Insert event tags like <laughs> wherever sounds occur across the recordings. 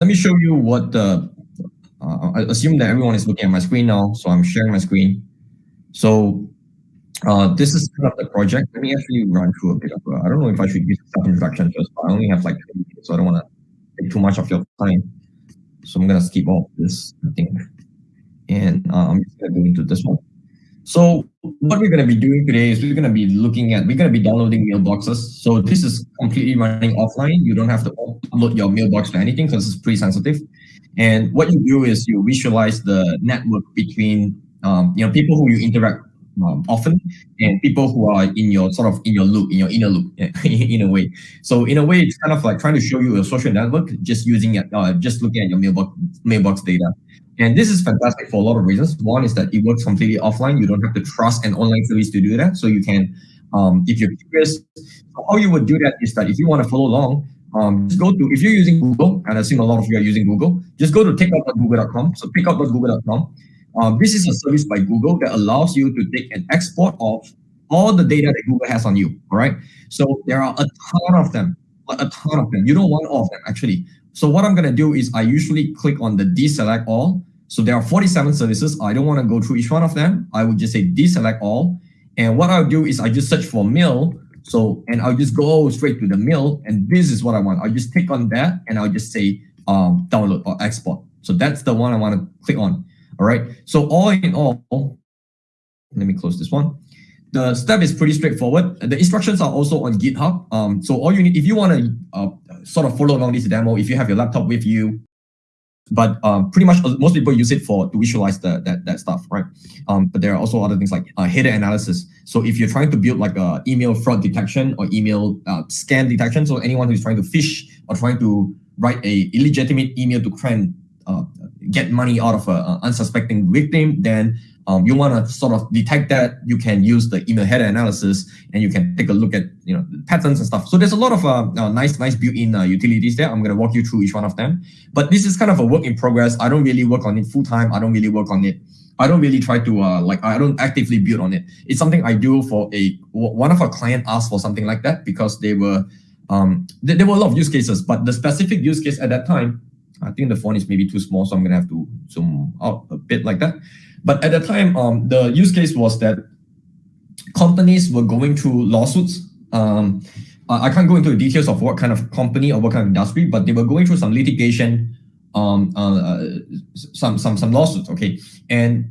let me show you what the, uh, I assume that everyone is looking at my screen now, so I'm sharing my screen. So uh, this is kind of the project. Let me actually run through a bit of, I don't know if I should use self-introduction first, but I only have like 20 minutes, so I don't want to take too much of your time. So I'm going to skip all this, I think. And uh, I'm just going to go into this one. So what we're going to be doing today is we're going to be looking at, we're going to be downloading mailboxes. So this is completely running offline. You don't have to upload your mailbox to anything because it's pretty sensitive. And what you do is you visualize the network between um, you know people who you interact um, often and people who are in your sort of in your loop, in your inner loop, <laughs> in a way. So in a way, it's kind of like trying to show you a social network just using it, uh, just looking at your mailbox mailbox data. And this is fantastic for a lot of reasons. One is that it works completely offline. You don't have to trust an online service to do that. So you can, um, if you're curious, how you would do that is that if you want to follow along, um, just go to, if you're using Google, and I assume a lot of you are using Google, just go to takeout.google.com. So takeout.google.com. Um, this is a service by Google that allows you to take an export of all the data that Google has on you. All right. So there are a ton of them, a ton of them. You don't want all of them actually. So what I'm going to do is I usually click on the deselect all so there are 47 services. I don't want to go through each one of them. I would just say deselect all. And what I'll do is I just search for mail. So, and I'll just go straight to the mail. And this is what I want. I'll just click on that and I'll just say um, download or export. So that's the one I want to click on. All right. So all in all, let me close this one. The step is pretty straightforward. The instructions are also on GitHub. Um, so all you need, if you want to uh, sort of follow along this demo, if you have your laptop with you, but um, pretty much uh, most people use it for to visualize the, that, that stuff, right? Um, but there are also other things like uh, header analysis. So if you're trying to build like a email fraud detection or email uh, scam detection, so anyone who's trying to phish or trying to write a illegitimate email to try and uh, get money out of an unsuspecting victim, then um, you want to sort of detect that, you can use the email header analysis and you can take a look at you know patterns and stuff. So there's a lot of uh, uh, nice, nice built-in uh, utilities there. I'm going to walk you through each one of them. But this is kind of a work in progress. I don't really work on it full time. I don't really work on it. I don't really try to uh, like I don't actively build on it. It's something I do for a one of our client asked for something like that because they were um there, there were a lot of use cases, but the specific use case at that time, I think the font is maybe too small, so I'm gonna have to zoom out a bit like that. But at the time, um, the use case was that companies were going through lawsuits. Um, I can't go into the details of what kind of company or what kind of industry, but they were going through some litigation, um, uh, some some some lawsuits. Okay, and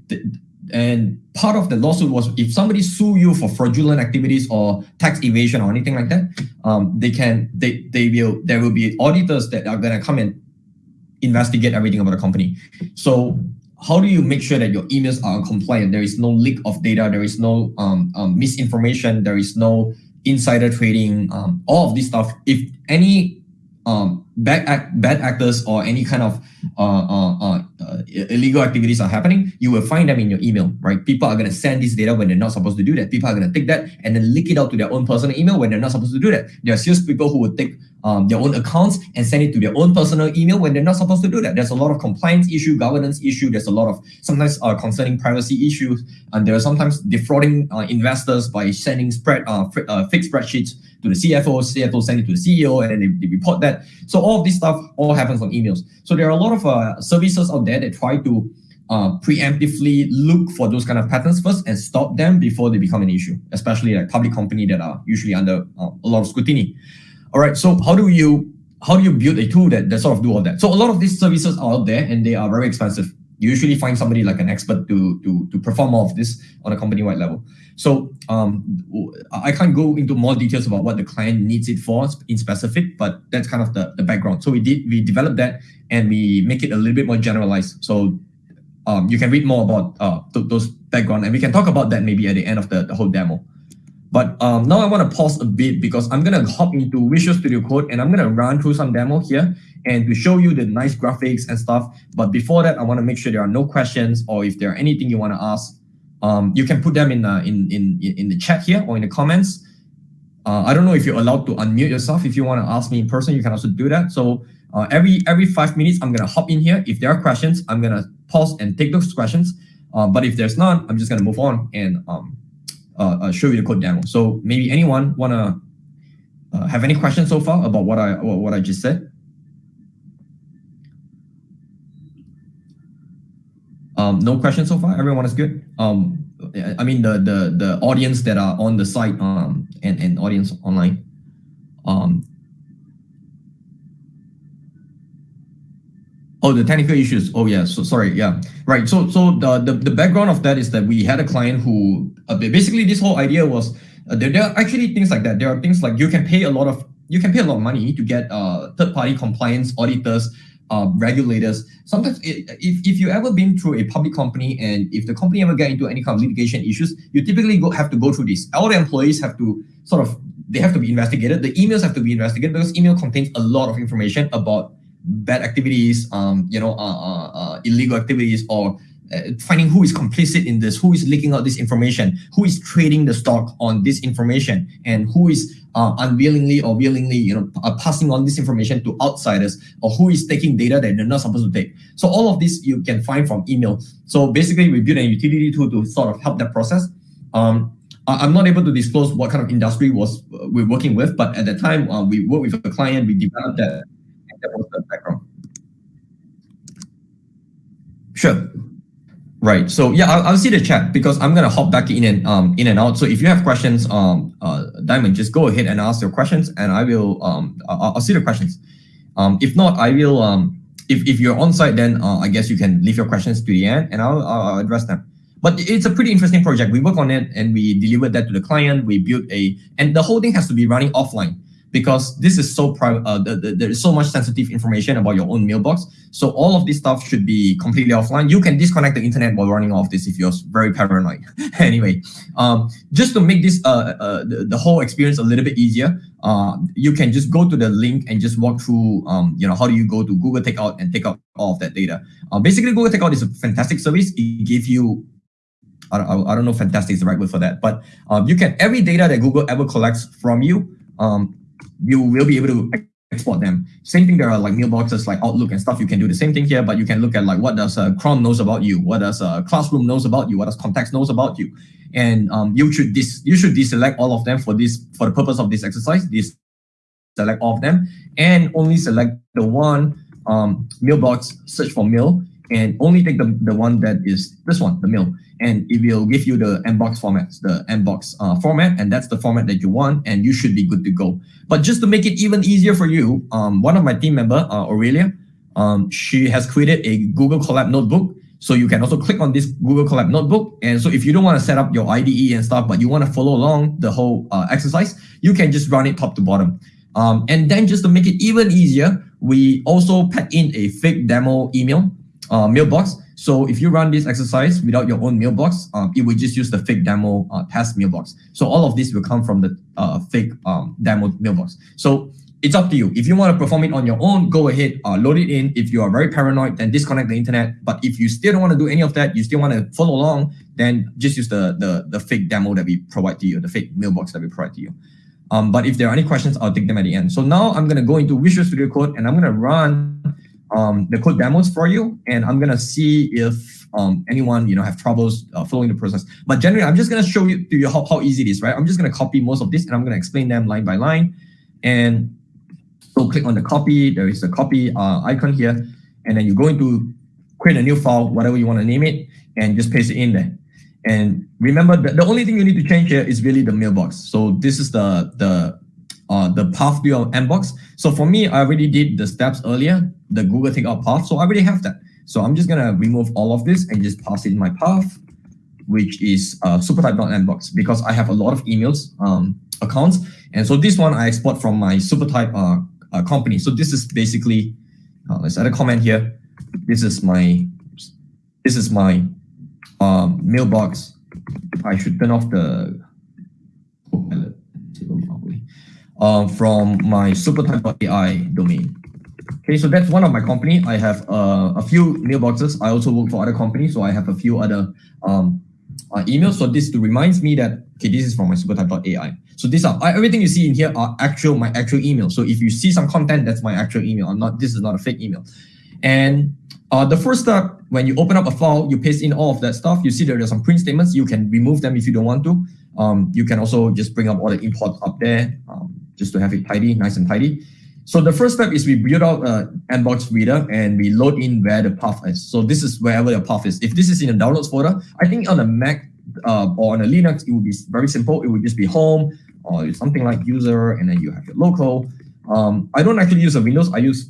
and part of the lawsuit was if somebody sue you for fraudulent activities or tax evasion or anything like that, um, they can they they will there will be auditors that are gonna come and investigate everything about the company. So how do you make sure that your emails are compliant? There is no leak of data. There is no um, um, misinformation. There is no insider trading. Um, all of this stuff. If any um, bad act, bad actors or any kind of uh, uh, uh, uh, illegal activities are happening, you will find them in your email, right? People are going to send this data when they're not supposed to do that. People are going to take that and then leak it out to their own personal email when they're not supposed to do that. There are sales people who would take um, their own accounts and send it to their own personal email when they're not supposed to do that. There's a lot of compliance issue, governance issue. There's a lot of sometimes uh, concerning privacy issues, and there are sometimes defrauding uh, investors by sending spread uh, fixed spreadsheets to the CFO. CFO send it to the CEO, and then they, they report that. So all of this stuff all happens on emails. So there are a lot of uh, services out there that try to uh, preemptively look for those kind of patterns first and stop them before they become an issue, especially like public company that are usually under uh, a lot of scrutiny. All right, so how do you how do you build a tool that, that sort of do all that? So a lot of these services are out there and they are very expensive. You usually find somebody like an expert to to to perform all of this on a company-wide level. So um, I can't go into more details about what the client needs it for in specific, but that's kind of the, the background. So we did we developed that and we make it a little bit more generalized. So um, you can read more about uh, th those background and we can talk about that maybe at the end of the, the whole demo. But um, now I want to pause a bit because I'm going to hop into Visual Studio Code and I'm going to run through some demo here and to show you the nice graphics and stuff. But before that, I want to make sure there are no questions or if there are anything you want to ask, um, you can put them in, uh, in, in, in the chat here or in the comments. Uh, I don't know if you're allowed to unmute yourself. If you want to ask me in person, you can also do that. So uh, every every five minutes, I'm going to hop in here. If there are questions, I'm going to pause and take those questions. Uh, but if there's none, I'm just going to move on and um, uh, uh, show you the code demo. So maybe anyone want to uh, have any questions so far about what I what I just said? Um, no questions so far. Everyone is good. Um, I mean the the the audience that are on the site um, and and audience online. Um, Oh, the technical issues. Oh, yeah. So sorry. Yeah. Right. So so the the, the background of that is that we had a client who uh, basically this whole idea was uh, there, there are actually things like that. There are things like you can pay a lot of you can pay a lot of money to get uh, third party compliance auditors uh, regulators. Sometimes it, if, if you ever been through a public company and if the company ever get into any kind of litigation issues, you typically go, have to go through this. All the employees have to sort of, they have to be investigated. The emails have to be investigated because email contains a lot of information about bad activities, um, you know, uh, uh, uh illegal activities or uh, finding who is complicit in this, who is leaking out this information, who is trading the stock on this information, and who is uh, unwillingly or willingly, you know, uh, passing on this information to outsiders, or who is taking data that they're not supposed to take. So all of this you can find from email. So basically, we built a utility tool to sort of help that process. Um, I'm not able to disclose what kind of industry was uh, we're working with, but at the time uh, we worked with a client, we developed that. That was the background. Sure. Right. So yeah, I'll, I'll see the chat because I'm gonna hop back in and um in and out. So if you have questions, um uh Diamond, just go ahead and ask your questions, and I will um I'll, I'll see the questions. Um, if not, I will um if if you're on site, then uh, I guess you can leave your questions to the end, and I'll I'll address them. But it's a pretty interesting project. We work on it and we delivered that to the client. We built a and the whole thing has to be running offline because this is so private. Uh, the, the, there is so much sensitive information about your own mailbox. So all of this stuff should be completely offline. You can disconnect the internet while running off this if you're very paranoid. <laughs> anyway, um, just to make this uh, uh, the, the whole experience a little bit easier, uh, you can just go to the link and just walk through, um, you know, how do you go to Google Takeout and take out all of that data. Uh, basically, Google Takeout is a fantastic service. It gives you I don't, know if fantastic is the right word for that, but um, you can every data that Google ever collects from you, um, you will be able to export them. Same thing, there are like mailboxes like Outlook and stuff. You can do the same thing here, but you can look at like what does uh, Chrome knows about you, what does uh, Classroom knows about you, what does Contacts knows about you, and um, you should dis you should deselect all of them for this for the purpose of this exercise. This select all of them and only select the one um, mailbox search for mail and only take the, the one that is this one, the mail and it will give you the mbox format, the mbox uh, format, and that's the format that you want, and you should be good to go. But just to make it even easier for you, um, one of my team member, uh, Aurelia, um, she has created a Google Colab notebook. So you can also click on this Google Colab notebook. And so if you don't want to set up your IDE and stuff, but you want to follow along the whole uh, exercise, you can just run it top to bottom. Um, and then just to make it even easier, we also pack in a fake demo email uh, mailbox so if you run this exercise without your own mailbox, um, it will just use the fake demo uh, test mailbox. So all of this will come from the uh, fake um, demo mailbox. So it's up to you. If you want to perform it on your own, go ahead, uh, load it in. If you are very paranoid, then disconnect the internet. But if you still don't want to do any of that, you still want to follow along, then just use the, the, the fake demo that we provide to you, the fake mailbox that we provide to you. Um, but if there are any questions, I'll take them at the end. So now I'm going to go into Visual Studio Code and I'm going to run um, the code demos for you, and I'm gonna see if um, anyone you know have troubles uh, following the process. But generally, I'm just gonna show you to you how, how easy it is, right? I'm just gonna copy most of this, and I'm gonna explain them line by line. And so click on the copy. There is a copy uh, icon here, and then you go into create a new file, whatever you want to name it, and just paste it in there. And remember, the, the only thing you need to change here is really the mailbox. So this is the the uh, the path to your mbox. So for me, I already did the steps earlier, the Google Takeout path. So I already have that. So I'm just gonna remove all of this and just pass in my path, which is uh, supertype.mbox because I have a lot of emails um, accounts. And so this one I export from my supertype uh, uh, company. So this is basically, uh, let's add a comment here. This is my, this is my um, mailbox. I should turn off the uh, from my supertype.ai domain. Okay, so that's one of my company. I have uh, a few mailboxes. I also work for other companies, so I have a few other um, uh, emails. So this To reminds me that okay, this is from my supertype.ai. So these are everything you see in here are actual my actual email. So if you see some content, that's my actual email. I'm not. This is not a fake email. And uh, the first step, when you open up a file, you paste in all of that stuff. You see there are some print statements. You can remove them if you don't want to. Um, you can also just bring up all the imports up there. Um, just to have it tidy, nice and tidy. So the first step is we build out an mbox reader and we load in where the path is. So this is wherever your path is. If this is in a downloads folder, I think on a Mac uh, or on a Linux, it would be very simple. It would just be home or something like user, and then you have your local. Um, I don't actually use a Windows. I use,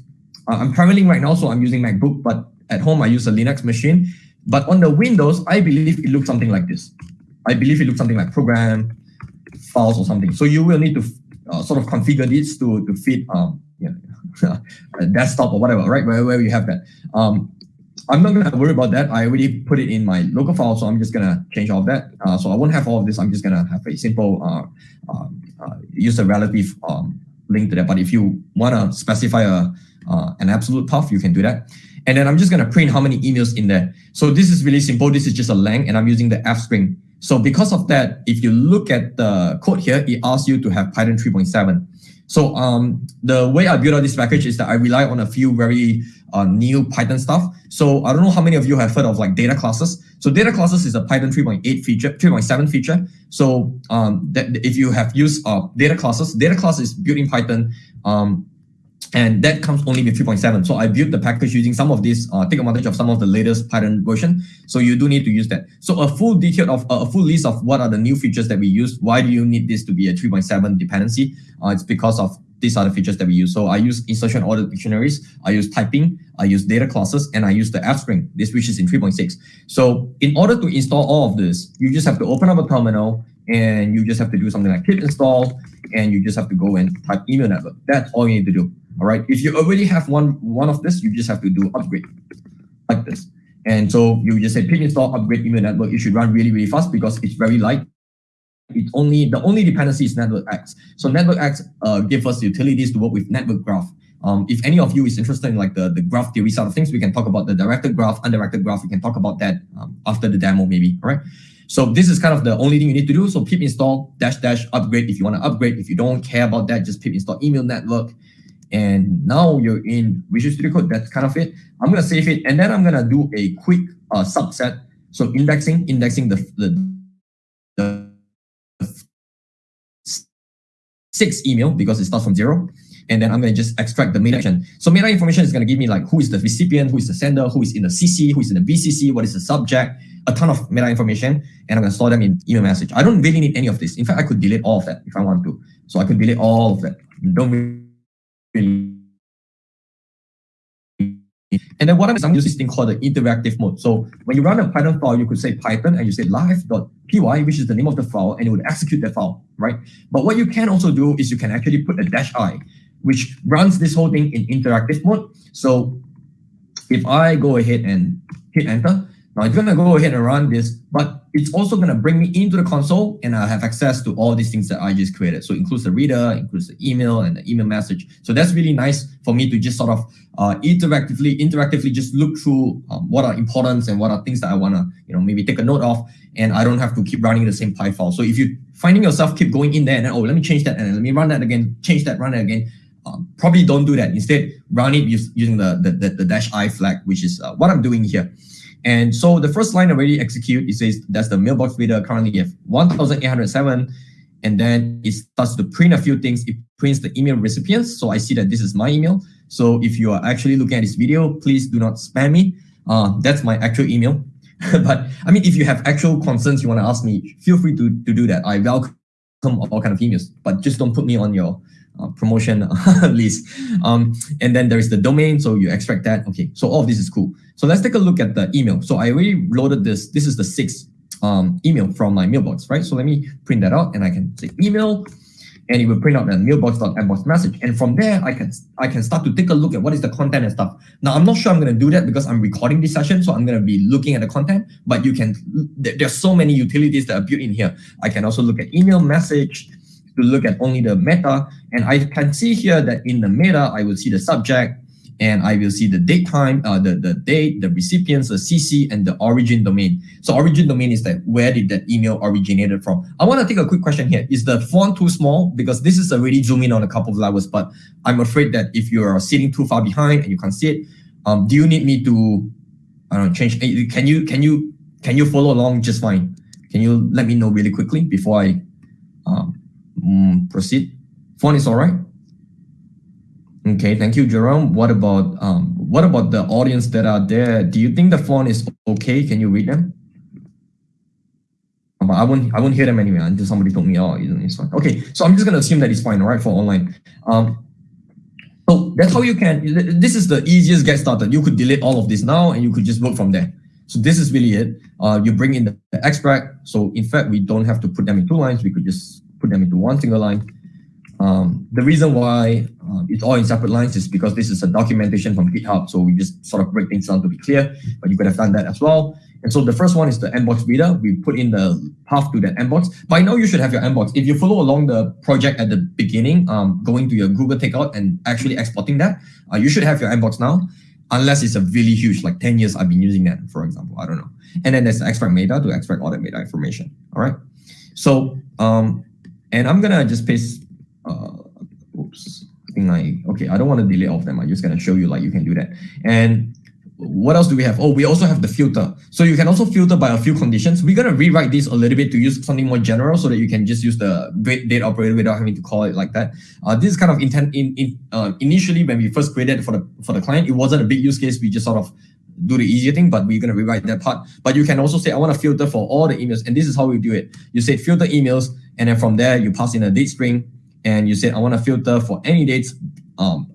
uh, I'm traveling right now, so I'm using MacBook, but at home I use a Linux machine. But on the Windows, I believe it looks something like this. I believe it looks something like program files or something. So you will need to uh, sort of configure this to, to fit um, know, <laughs> a desktop or whatever, right? Where, where you have that. Um, I'm not going to worry about that. I already put it in my local file, so I'm just going to change all of that. Uh, so I won't have all of this. I'm just going to have a simple uh, um, uh, use a relative um, link to that. But if you want to specify a uh, an absolute path, you can do that. And then I'm just going to print how many emails in there. So this is really simple. This is just a lang, and I'm using the f string. So because of that, if you look at the code here, it asks you to have Python 3.7. So um, the way I build out this package is that I rely on a few very uh, new Python stuff. So I don't know how many of you have heard of like data classes. So data classes is a Python 3.8 feature, 3.7 feature. So um, that if you have used uh, data classes, data class is built in Python. Um, and that comes only with 3.7. So I built the package using some of these, uh, take advantage of some of the latest Python version. So you do need to use that. So a full detail of uh, a full list of what are the new features that we use. Why do you need this to be a 3.7 dependency? Uh, it's because of these are the features that we use. So I use insertion order dictionaries, I use typing, I use data classes, and I use the F string, this which is in 3.6. So in order to install all of this, you just have to open up a terminal and you just have to do something like pip install, and you just have to go and type email network. That's all you need to do. All right. If you already have one one of this, you just have to do upgrade like this. And so you just say pip install upgrade email network. It should run really, really fast because it's very light. It's only the only dependency is NetworkX. So NetworkX uh, gives us utilities to work with network graph. Um, if any of you is interested in like the, the graph theory side of things, we can talk about the directed graph, undirected graph. We can talk about that um, after the demo maybe, all right? So this is kind of the only thing you need to do. So pip install dash dash upgrade if you want to upgrade. If you don't care about that, just pip install email network. And now you're in Visual Studio Code. That's kind of it. I'm going to save it. And then I'm going to do a quick uh, subset. So indexing, indexing the, the, the six email because it starts from zero. And then I'm going to just extract the meta information. So meta information is going to give me like who is the recipient, who is the sender, who is in the CC, who is in the BCC, what is the subject, a ton of meta information, and I'm going to store them in email message. I don't really need any of this. In fact, I could delete all of that if I want to. So I could delete all of that. Don't and then what I'm, using this thing called the interactive mode. So when you run a Python file, you could say Python and you say live.py, which is the name of the file, and it would execute that file, right? But what you can also do is you can actually put a dash i, which runs this whole thing in interactive mode. So if I go ahead and hit enter, now it's going to go ahead and run this, but it's also going to bring me into the console and I have access to all these things that I just created. So it includes the reader, includes the email and the email message. So that's really nice for me to just sort of uh, interactively, interactively just look through um, what are importance and what are things that I want to, you know, maybe take a note of. And I don't have to keep running the same Py file. So if you finding yourself keep going in there and then, oh, let me change that and let me run that again, change that, run it again. Um, probably don't do that. Instead, run it using the, the, the, the dash i flag, which is uh, what I'm doing here. And so the first line already execute, it says that's the mailbox reader currently have 1,807. And then it starts to print a few things. It prints the email recipients. So I see that this is my email. So if you are actually looking at this video, please do not spam me. Uh, that's my actual email. <laughs> but I mean, if you have actual concerns you want to ask me, feel free to, to do that. I welcome all kind of emails, but just don't put me on your uh, promotion <laughs> list. Um, and then there is the domain, so you extract that. Okay, so all of this is cool. So let's take a look at the email. So I already loaded this. This is the sixth um, email from my mailbox, right? So let me print that out and I can say email and it will print out the mailbox.mbox message. And from there, I can I can start to take a look at what is the content and stuff. Now, I'm not sure I'm going to do that because I'm recording this session, so I'm going to be looking at the content, but you can, there's so many utilities that are built in here. I can also look at email message, to look at only the meta. And I can see here that in the meta, I will see the subject and I will see the date time, uh, the, the date, the recipients, the CC, and the origin domain. So origin domain is that where did that email originated from? I want to take a quick question here. Is the font too small? Because this is already zooming on a couple of levels, but I'm afraid that if you are sitting too far behind and you can't see it, um, do you need me to, I don't know, change? Eh, can you, can you, can you follow along just fine? Can you let me know really quickly before I um, Mm, proceed. Font is all right. Okay, thank you, Jerome. What about um, what about the audience that are there? Do you think the font is okay? Can you read them? Um, I won't I won't hear them anyway until somebody told me, oh, it's fine. Okay, so I'm just gonna assume that it's fine, all right, for online. Um, so that's how you can, this is the easiest get started. You could delete all of this now and you could just work from there. So this is really it. Uh, you bring in the, the extract. So in fact, we don't have to put them in two lines. We could just put them into one single line. Um, the reason why uh, it's all in separate lines is because this is a documentation from GitHub. So we just sort of break things down to be clear, but you could have done that as well. And so the first one is the mbox reader. We put in the path to that mbox. By now, you should have your mbox. If you follow along the project at the beginning, um, going to your Google Takeout and actually exporting that, uh, you should have your mbox now, unless it's a really huge, like 10 years I've been using that, for example. I don't know. And then there's extract meta to extract all that meta information. All right. So, um, and I'm going to just paste, uh, oops. I think I, okay, I don't want to delete all of them. I'm just going to show you like you can do that. And what else do we have? Oh, we also have the filter. So you can also filter by a few conditions. We're going to rewrite this a little bit to use something more general so that you can just use the date operator without having to call it like that. Uh, this is kind of intent in, in uh, initially when we first created for the for the client, it wasn't a big use case. We just sort of do the easier thing, but we're going to rewrite that part. But you can also say, I want to filter for all the emails. And this is how we do it. You say filter emails, and then from there, you pass in a date string, and you say, I want to filter for any dates um,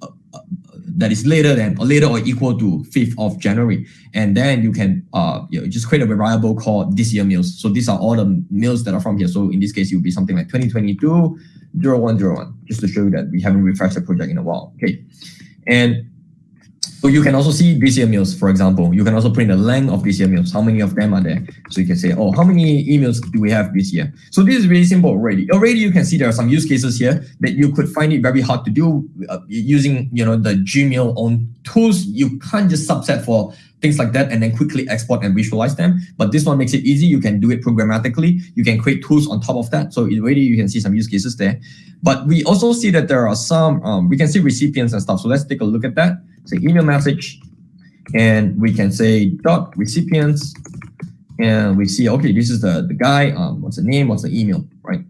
that is later than or later or equal to 5th of January. And then you can uh, you know, just create a variable called this year meals. So these are all the meals that are from here. So in this case, it would be something like 2022 0101, just to show you that we haven't refreshed the project in a while. Okay. And so you can also see BCM meals, for example. You can also print the length of BCM meals. How many of them are there? So you can say, oh, how many emails do we have this year? So this is really simple already. Already you can see there are some use cases here that you could find it very hard to do uh, using you know the Gmail own tools. You can't just subset for things like that and then quickly export and visualize them. But this one makes it easy. You can do it programmatically. You can create tools on top of that. So already you can see some use cases there. But we also see that there are some, um, we can see recipients and stuff. So let's take a look at that. Say email message, and we can say dot recipients, and we see, okay, this is the, the guy, um, what's the name, what's the email, right?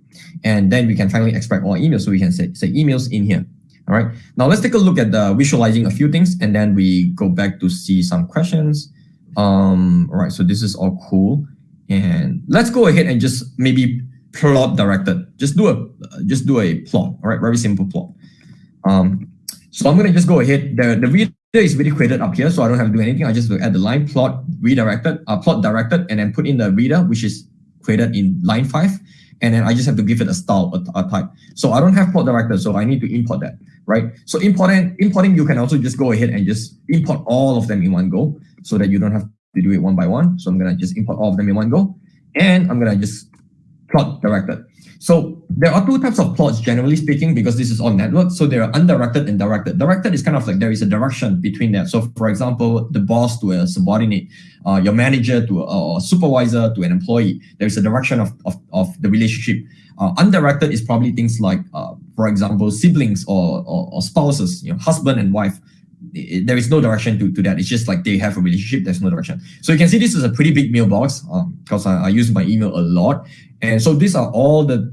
And then we can finally extract all emails. So we can say, say emails in here. All right. Now let's take a look at the visualizing a few things and then we go back to see some questions. Um, all right. So this is all cool. And let's go ahead and just maybe plot directed. Just do a just do a plot. All right. Very simple plot. Um, so I'm going to just go ahead. The, the reader is already created up here, so I don't have to do anything. I just add the line plot redirected, uh, plot directed, and then put in the reader, which is created in line five. And then I just have to give it a style, a, a type. So I don't have plot directed, so I need to import that, right? So importing, importing, you can also just go ahead and just import all of them in one go so that you don't have to do it one by one. So I'm going to just import all of them in one go. And I'm going to just plot directed. So there are two types of plots, generally speaking, because this is all network. So there are undirected and directed. Directed is kind of like there is a direction between that. So for example, the boss to a subordinate, uh, your manager to a, a, supervisor to an employee, there is a direction of, of, of the relationship. Uh, undirected is probably things like, uh, for example, siblings or, or, or spouses, you know, husband and wife there is no direction to, to that. It's just like they have a relationship. There's no direction. So you can see this is a pretty big mailbox because um, I, I, use my email a lot. And so these are all the,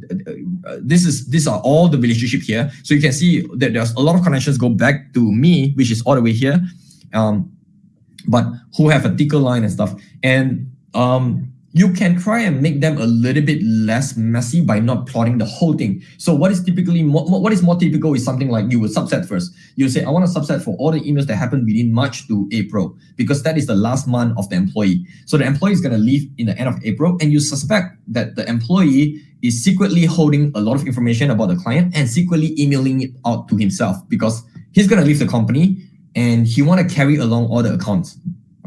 uh, this is, these are all the relationship here. So you can see that there's a lot of connections go back to me, which is all the way here. Um, but who have a thicker line and stuff. And um, you can try and make them a little bit less messy by not plotting the whole thing. So what is typically more, what is more typical is something like you would subset first. You say, I want to subset for all the emails that happen within March to April, because that is the last month of the employee. So the employee is going to leave in the end of April, and you suspect that the employee is secretly holding a lot of information about the client and secretly emailing it out to himself because he's going to leave the company and he want to carry along all the accounts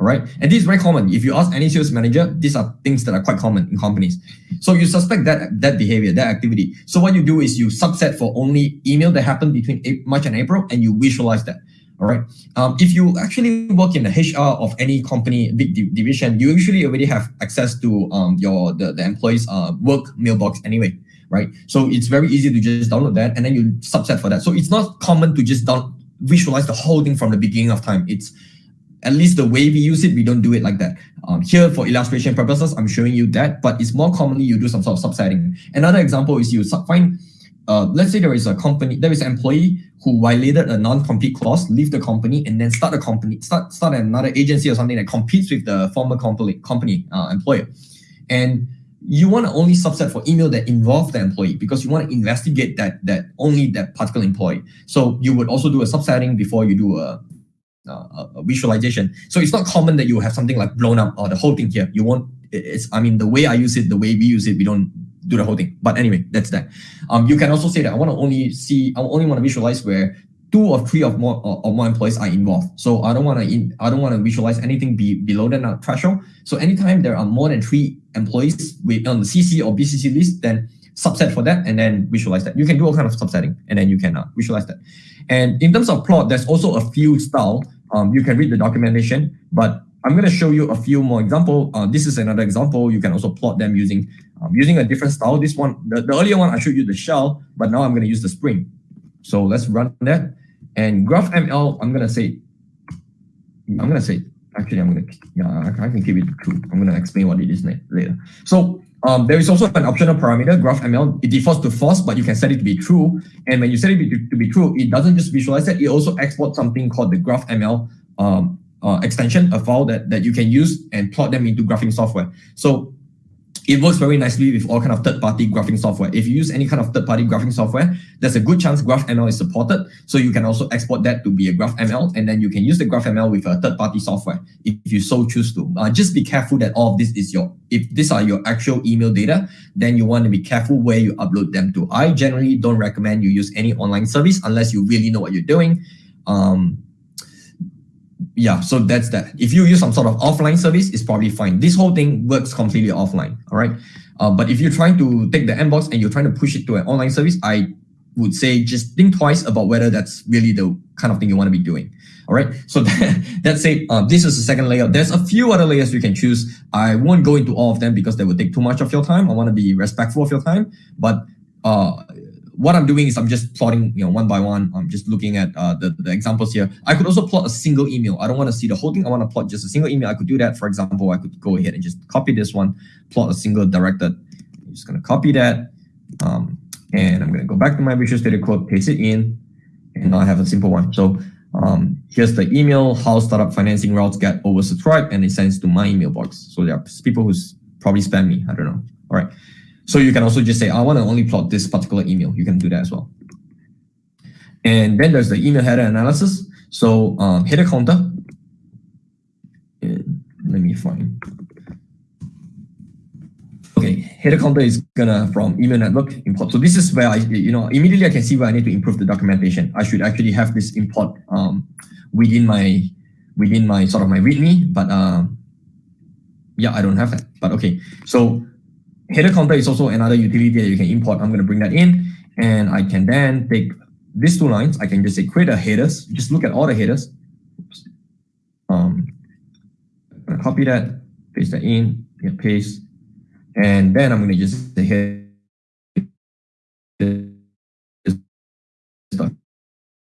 all right. And this is very common. If you ask any sales manager, these are things that are quite common in companies. So you suspect that that behavior, that activity. So what you do is you subset for only email that happened between March and April, and you visualize that. All right. Um, if you actually work in the HR of any company, big division, you usually already have access to um, your the, the employees' uh, work mailbox anyway, right? So it's very easy to just download that and then you subset for that. So it's not common to just down visualize the whole thing from the beginning of time. It's at least the way we use it, we don't do it like that. Um, here for illustration purposes, I'm showing you that, but it's more commonly you do some sort of subsetting. Another example is you find uh, let's say there is a company, there is an employee who violated a non-compete clause, leave the company, and then start a company, start start another agency or something that competes with the former company company uh, employer, and you want to only subset for email that involve the employee because you want to investigate that that only that particular employee. So you would also do a subsetting before you do a, Uh, uh, visualization. So it's not common that you have something like blown up or the whole thing here. You won't. It's I mean the way I use it, the way we use it, we don't do the whole thing. But anyway, that's that. Um, you can also say that I want to only see, I only want to visualize where two or three of more or, or more employees are involved. So I don't want to I don't want to visualize anything be below that threshold. So anytime there are more than three employees with on the CC or BCC list, then subset for that and then visualize that. You can do all kind of subsetting and then you can uh, visualize that. And in terms of plot, there's also a few style. Um, you can read the documentation, but I'm going to show you a few more example. Uh, this is another example. You can also plot them using um, using a different style. This one, the, the earlier one, I showed you the shell, but now I'm going to use the spring. So let's run that. And GraphML, I'm going to say, I'm going to say, actually, I'm going to, yeah, I can keep it cool. I'm going to explain what it is later. So um, there is also an optional parameter, GraphML. It defaults to false, but you can set it to be true. And when you set it to, to be true, it doesn't just visualize that, it also exports something called the GraphML um, uh, extension, a file that, that you can use and plot them into graphing software. So it works very nicely with all kind of third-party graphing software. If you use any kind of third-party graphing software, there's a good chance GraphML is supported. So you can also export that to be a GraphML, and then you can use the GraphML with a third-party software if you so choose to. Uh, just be careful that all of this is your, if these are your actual email data, then you want to be careful where you upload them to. I generally don't recommend you use any online service unless you really know what you're doing. Um, yeah, so that's that. If you use some sort of offline service, it's probably fine. This whole thing works completely offline, all right? Uh, but if you're trying to take the mBox and you're trying to push it to an online service, I would say just think twice about whether that's really the kind of thing you want to be doing. All right, so <laughs> that, that's it. Uh, this is the second layer. There's a few other layers you can choose. I won't go into all of them because they will take too much of your time. I want to be respectful of your time, but uh, what I'm doing is I'm just plotting, you know, one by one. I'm just looking at uh, the, the examples here. I could also plot a single email. I don't want to see the whole thing. I want to plot just a single email. I could do that. For example, I could go ahead and just copy this one, plot a single directed. I'm just going to copy that. Um, and I'm going to go back to my Visual Studio Code, paste it in, and now I have a simple one. So um, here's the email, how startup financing routes get oversubscribed, and it sends to my email box. So there are people who probably spam me. I don't know. All right. So you can also just say, I want to only plot this particular email. You can do that as well. And then there's the email header analysis. So um, header counter. And let me find. Okay, header counter is gonna from email network import. So this is where I, you know, immediately I can see where I need to improve the documentation. I should actually have this import um, within my within my sort of my README, but um, yeah, I don't have that. But okay, so header counter is also another utility that you can import. I'm going to bring that in and I can then take these two lines. I can just say create a headers. Just look at all the headers. Oops. Um, I'm going to copy that, paste that in, paste, and then I'm going to just say header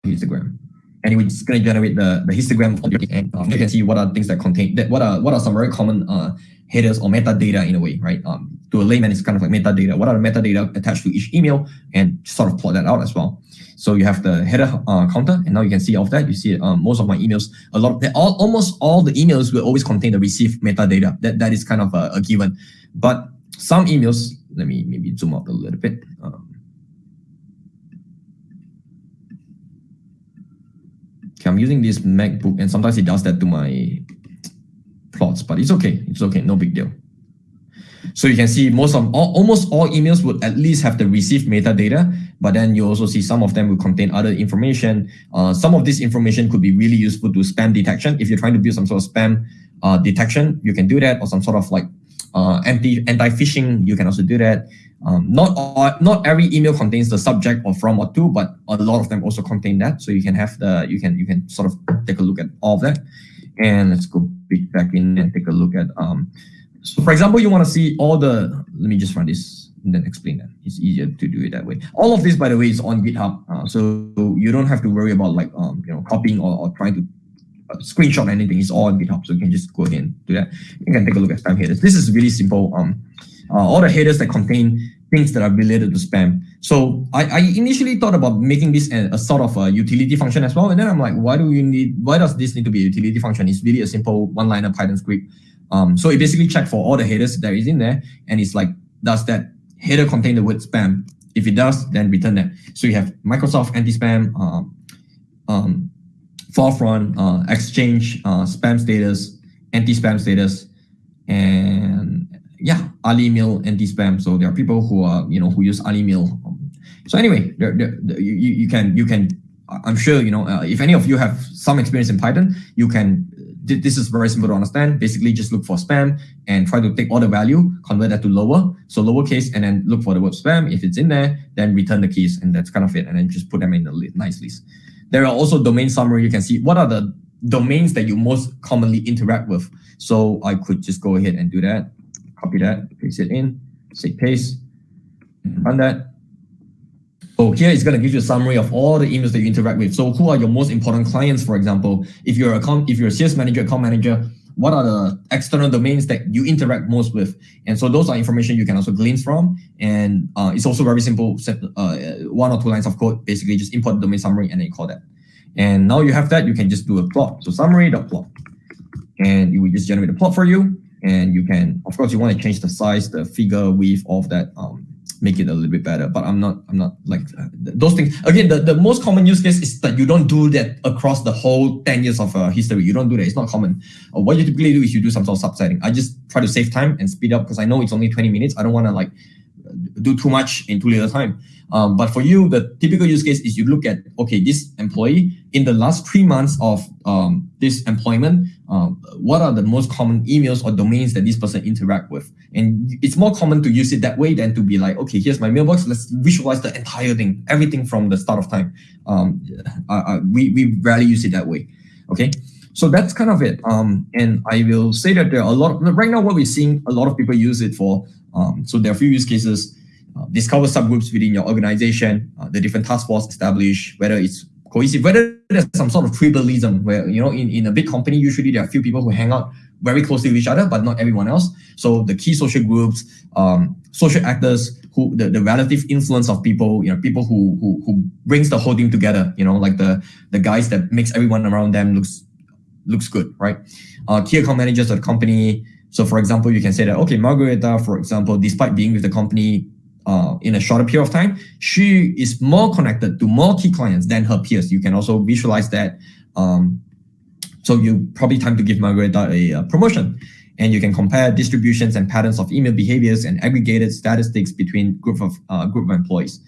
histogram. And it's going to generate the, the histogram and um, you can see what are things that contain that what are what are some very common uh, headers or metadata in a way, right? Um, to a layman, it's kind of like metadata. What are the metadata attached to each email and sort of plot that out as well. So you have the header uh, counter, and now you can see of that. You see um, most of my emails, a lot of all, almost all the emails will always contain the received metadata. That that is kind of a, a given. But some emails, let me maybe zoom out a little bit. Um, okay, I'm using this MacBook, and sometimes it does that to my plots, but it's okay. It's okay, no big deal. So you can see most of all, almost all emails would at least have the received metadata, but then you also see some of them will contain other information. Uh, some of this information could be really useful to spam detection. If you're trying to build some sort of spam uh, detection, you can do that, or some sort of like uh, anti anti phishing. You can also do that. Um, not all, not every email contains the subject or from or to, but a lot of them also contain that. So you can have the you can you can sort of take a look at all of that. And let's go back in and take a look at um, so for example, you want to see all the, let me just run this and then explain that. It's easier to do it that way. All of this, by the way, is on GitHub. Uh, so you don't have to worry about like, um, you know, copying or, or trying to uh, screenshot anything. It's all on GitHub. So you can just go ahead and do that. You can take a look at spam headers. This is really simple. Um, uh, all the headers that contain things that are related to spam. So I, I initially thought about making this a, a, sort of a utility function as well. And then I'm like, why do you need, why does this need to be a utility function? It's really a simple one-liner Python script. Um, so it basically checks for all the headers that is in there. And it's like, does that header contain the word spam? If it does, then return that. So you have Microsoft anti-spam, um, um, Forefront, uh, Exchange, uh, spam status, anti-spam status, and yeah, Ali AliMail anti-spam. So there are people who are you know who use Ali AliMail. So anyway, you you can you can I'm sure you know uh, if any of you have some experience in Python, you can. This is very simple to understand. Basically, just look for spam and try to take all the value, convert that to lower, so lowercase, and then look for the word spam. If it's in there, then return the keys, and that's kind of it. And then just put them in the nice list. There are also domain summary. You can see what are the domains that you most commonly interact with. So I could just go ahead and do that copy that, paste it in, say paste, run that. So here it's going to give you a summary of all the emails that you interact with. So who are your most important clients, for example? If you're a account, if you're a sales manager, account manager, what are the external domains that you interact most with? And so those are information you can also glean from. And uh, it's also very simple, uh, one or two lines of code, basically just import the domain summary and then call that. And now you have that, you can just do a plot. So summary.plot. And it will just generate a plot for you. And you can, of course, you want to change the size, the figure, width of that, um, make it a little bit better. But I'm not, I'm not like uh, those things. Again, the, the most common use case is that you don't do that across the whole 10 years of uh, history. You don't do that. It's not common. Uh, what you typically do is you do some sort of subsetting. I just try to save time and speed up because I know it's only 20 minutes. I don't want to like do too much in too little time. Um, but for you, the typical use case is you look at, okay, this employee in the last three months of um, this employment, um, what are the most common emails or domains that this person interact with? And it's more common to use it that way than to be like, okay, here's my mailbox. Let's visualize the entire thing, everything from the start of time. Um, uh, we, we rarely use it that way. Okay. So that's kind of it. Um, and I will say that there are a lot of, right now what we're seeing, a lot of people use it for, um, so there are a few use cases uh, discover subgroups within your organization, uh, the different task force established, whether it's cohesive, whether there's some sort of tribalism where, you know, in, in a big company, usually there are a few people who hang out very closely with each other, but not everyone else. So the key social groups, um, social actors, who the, the relative influence of people, you know, people who, who who brings the whole team together, you know, like the the guys that makes everyone around them looks looks good, right? Uh, key account managers of the company. So for example, you can say that, okay, Margareta, for example, despite being with the company uh, in a shorter period of time, she is more connected to more key clients than her peers. You can also visualize that. Um, so you probably time to give Margareta a, a, promotion. And you can compare distributions and patterns of email behaviors and aggregated statistics between group of uh, group of employees.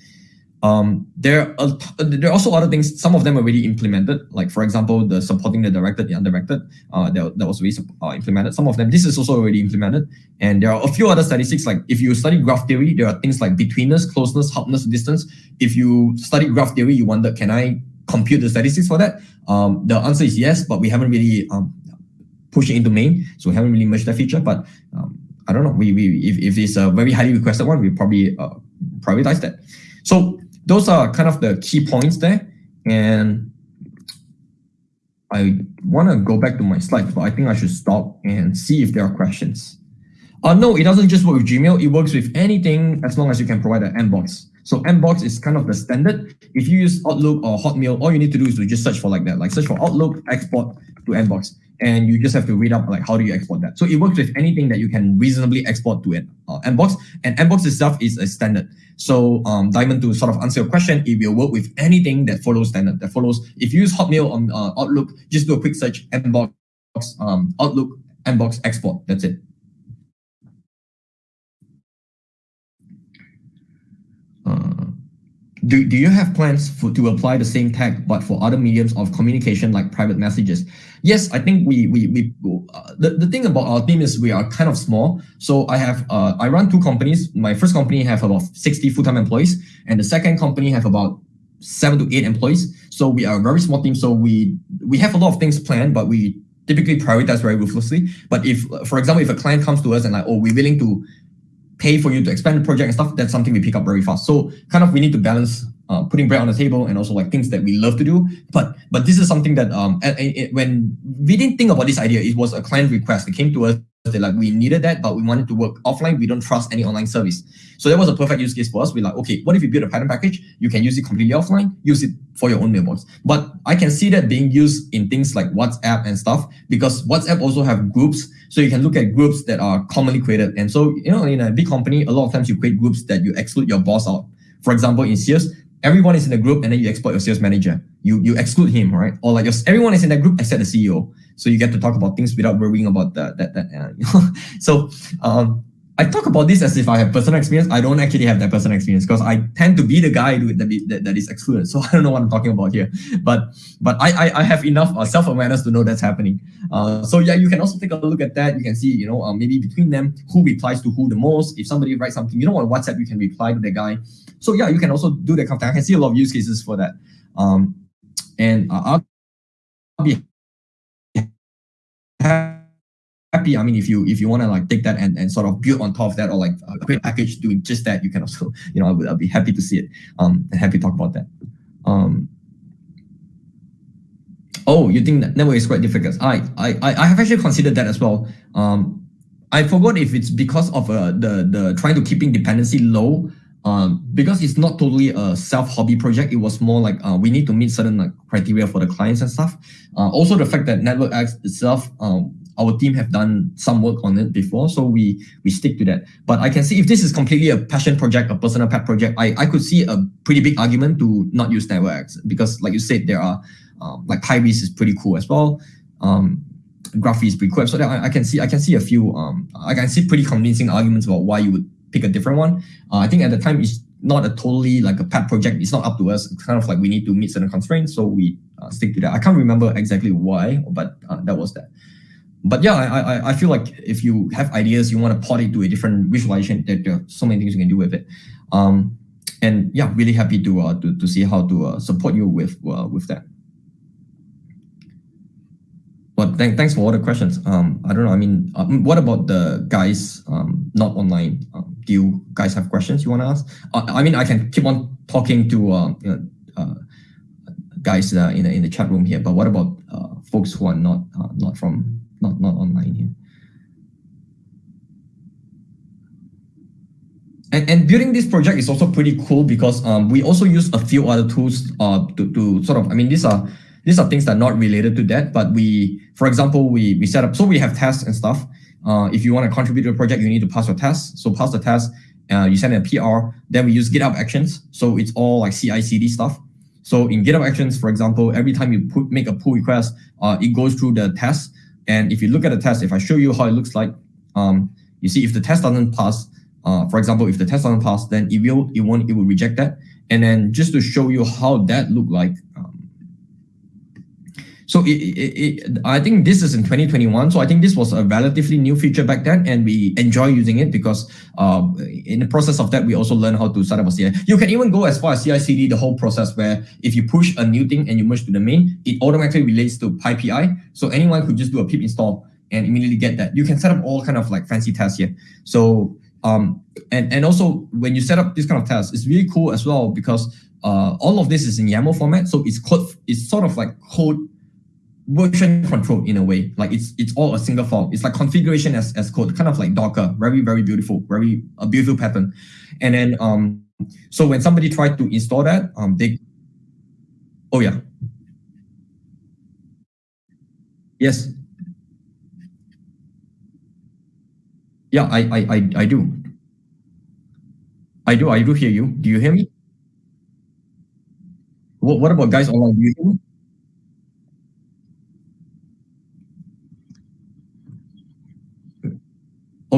Um, there are there are also other things. Some of them are already implemented. Like for example, the supporting the directed, the undirected, uh, that, that was already uh, implemented. Some of them, this is also already implemented. And there are a few other statistics. Like if you study graph theory, there are things like betweenness, closeness, helpness, distance. If you study graph theory, you wonder, can I compute the statistics for that? Um, the answer is yes, but we haven't really um, pushed it into main, so we haven't really merged that feature. But um, I don't know. We, we if, if it's a very highly requested one, we probably uh, prioritize that. So those are kind of the key points there. And I want to go back to my slides, but I think I should stop and see if there are questions. Uh, no, it doesn't just work with Gmail. It works with anything as long as you can provide an mbox. So mbox is kind of the standard. If you use Outlook or Hotmail, all you need to do is to just search for like that, like search for Outlook, export to mbox. And you just have to read up like how do you export that. So it works with anything that you can reasonably export to an uh, mbox. And mbox itself is a standard. So um, Diamond, to sort of answer your question, it will work with anything that follows standard, that follows. If you use Hotmail on uh, Outlook, just do a quick search, mbox, um, Outlook, mbox, export. That's it. do, do you have plans for, to apply the same tag but for other mediums of communication like private messages? Yes, I think we we we uh, the, the thing about our team is we are kind of small. So I have uh, I run two companies. My first company have about 60 full-time employees and the second company have about seven to eight employees. So we are a very small team. So we we have a lot of things planned, but we typically prioritize very ruthlessly. But if, for example, if a client comes to us and like, oh, we're willing to pay for you to expand the project and stuff, that's something we pick up very fast. So kind of we need to balance uh, putting bread on the table and also like things that we love to do. But but this is something that um when we didn't think about this idea, it was a client request. It came to us they like we needed that, but we wanted to work offline. We don't trust any online service. So that was a perfect use case for us. We're like, okay, what if you build a Python package? You can use it completely offline, use it for your own mailbox. But I can see that being used in things like WhatsApp and stuff because WhatsApp also have groups. So you can look at groups that are commonly created. And so, you know, in a big company, a lot of times you create groups that you exclude your boss out. For example, in Sears, everyone is in the group and then you export your sales manager. You you exclude him, right? Or like your, everyone is in that group except the CEO. So you get to talk about things without worrying about that. that, that uh, <laughs> so um, I talk about this as if I have personal experience. I don't actually have that personal experience because I tend to be the guy that, that, that is excluded. So <laughs> I don't know what I'm talking about here. But but I I, I have enough uh, self-awareness to know that's happening. Uh, so yeah, you can also take a look at that. You can see, you know, uh, maybe between them, who replies to who the most. If somebody writes something, you know, on WhatsApp, you can reply to the guy. So yeah, you can also do that kind of thing. I can see a lot of use cases for that. Um, and uh, I'll be happy. I mean, if you if you want to like take that and, and sort of build on top of that or like a great package doing just that, you can also, <laughs> you know, I would I'll be happy to see it. Um, and happy to talk about that. Um, oh, you think that network is quite difficult? I I I have actually considered that as well. Um, I forgot if it's because of uh, the the trying to keeping dependency low um, because it's not totally a self-hobby project, it was more like uh, we need to meet certain like, criteria for the clients and stuff. Uh, also, the fact that Network NetworkX itself, um, our team have done some work on it before, so we we stick to that. But I can see if this is completely a passion project, a personal pet project, I, I could see a pretty big argument to not use NetworkX because, like you said, there are um, like Pybase is pretty cool as well. Um, Graphy is pretty cool. So I, I can see I can see a few um I can see pretty convincing arguments about why you would pick a different one. Uh, I think at the time it's not a totally like a pet project. It's not up to us. It's kind of like we need to meet certain constraints, so we uh, stick to that. I can't remember exactly why, but uh, that was that. But yeah, I, I I feel like if you have ideas, you want to port it to a different visualization. There, there are so many things you can do with it. Um, and yeah, really happy to uh, to to see how to uh, support you with uh, with that. But th thanks for all the questions. Um, I don't know. I mean, um, what about the guys um, not online? Um, do you guys have questions you want to ask? Uh, I mean, I can keep on talking to uh, you know, uh, guys in the in the chat room here. But what about folks who are not not from not not online here? And, and building this project is also pretty cool because um, we also use a few other tools uh, to, to sort of, I mean, these are these are things that are not related to that, but we, for example, we, we set up, so we have tests and stuff. Uh, if you want to contribute to a project, you need to pass your test. So pass the test, uh, you send a PR, then we use GitHub Actions. So it's all like CI CD stuff. So in GitHub Actions, for example, every time you put, make a pull request, uh, it goes through the test. And if you look at the test, if I show you how it looks like, um, you see if the test doesn't pass, uh, for example, if the test doesn't pass, then it will, it won't, it will reject that. And then just to show you how that look like, so it, it, it, I think this is in 2021. So I think this was a relatively new feature back then, and we enjoy using it because uh, in the process of that, we also learn how to set up a CI. You can even go as far as CI/CD, the whole process where if you push a new thing and you merge to the main, it automatically relates to PyPI. So anyone could just do a pip install and immediately get that. You can set up all kind of like fancy tests here. So um, and and also when you set up this kind of tests, it's really cool as well because uh, all of this is in YAML format. So it's code. It's sort of like code version control in a way. Like it's it's all a single file. It's like configuration as, as code, kind of like Docker. Very, very beautiful, very a beautiful pattern. And then um so when somebody tried to install that, um they oh yeah. Yes. Yeah, I I I, I do. I do, I do hear you. Do you hear me? What, what about guys online? Do you hear me?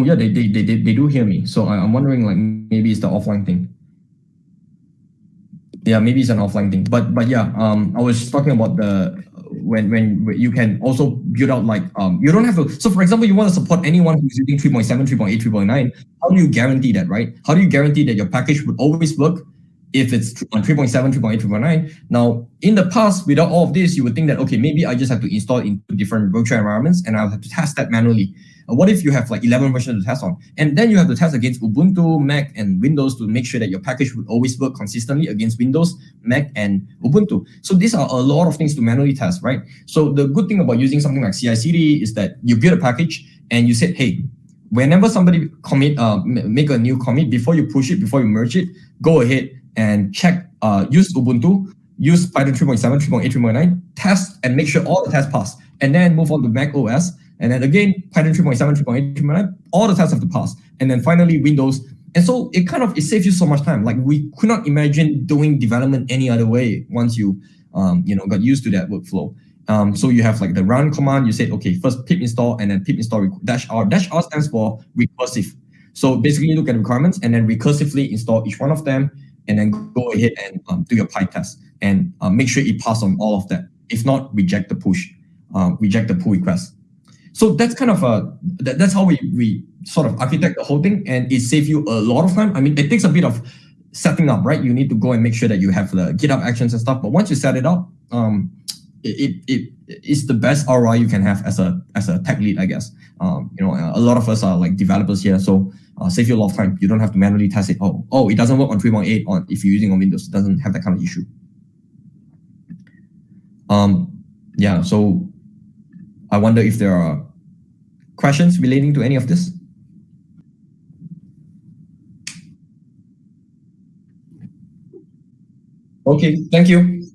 Oh yeah, they they they they do hear me. So I'm wondering like maybe it's the offline thing. Yeah, maybe it's an offline thing. But but yeah, um, I was talking about the when when you can also build out like um you don't have to so for example you want to support anyone who's using 3.7 3.8 3.9 how do you guarantee that right how do you guarantee that your package would always work if it's on 3.7 3.8 3.9 now in the past without all of this you would think that okay maybe i just have to install into different virtual environments and i'll have to test that manually uh, what if you have like 11 versions to test on? And then you have to test against Ubuntu, Mac, and Windows to make sure that your package would always work consistently against Windows, Mac, and Ubuntu. So these are a lot of things to manually test, right? So the good thing about using something like CI/CD is that you build a package and you said, hey, whenever somebody commit, uh, make a new commit, before you push it, before you merge it, go ahead and check, uh, use Ubuntu, use Python 3.7, 3.8, 3.9, test and make sure all the tests pass, and then move on to Mac OS. And then again, Python 3.7, 3.8, 3.9, all the tests have to pass. And then finally Windows. And so it kind of, it saves you so much time. Like we could not imagine doing development any other way once you, um, you know, got used to that workflow. Um, so you have like the run command, you said, okay, first pip install and then pip install dash R. Dash R stands for recursive. So basically you look at requirements and then recursively install each one of them and then go ahead and um, do your PyTest and uh, make sure it passes on all of that. If not, reject the push, uh, reject the pull request. So that's kind of a, that, that's how we, we sort of architect the whole thing and it saves you a lot of time. I mean, it takes a bit of setting up, right? You need to go and make sure that you have the GitHub actions and stuff. But once you set it up, um, it, it it's the best ROI you can have as a as a tech lead, I guess. Um, you know, a lot of us are like developers here, so uh, save you a lot of time. You don't have to manually test it. Oh, oh, it doesn't work on 3.8 on if you're using on Windows. It doesn't have that kind of issue. Um, yeah. So I wonder if there are questions relating to any of this. Okay, thank you.